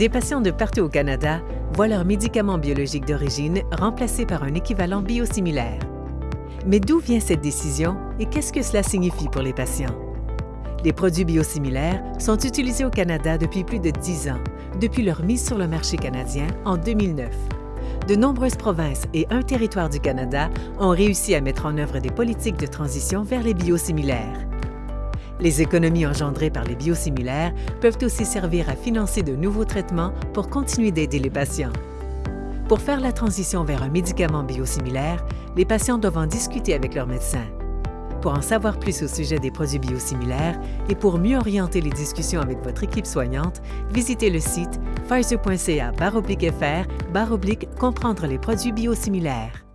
Des patients de partout au Canada voient leur médicament biologique d'origine remplacé par un équivalent biosimilaire. Mais d'où vient cette décision et qu'est-ce que cela signifie pour les patients? Les produits biosimilaires sont utilisés au Canada depuis plus de 10 ans, depuis leur mise sur le marché canadien en 2009. De nombreuses provinces et un territoire du Canada ont réussi à mettre en œuvre des politiques de transition vers les biosimilaires. Les économies engendrées par les biosimilaires peuvent aussi servir à financer de nouveaux traitements pour continuer d'aider les patients. Pour faire la transition vers un médicament biosimilaire, les patients doivent en discuter avec leur médecin. Pour en savoir plus au sujet des produits biosimilaires et pour mieux orienter les discussions avec votre équipe soignante, visitez le site pfizer.ca fr comprendre les produits biosimilaires.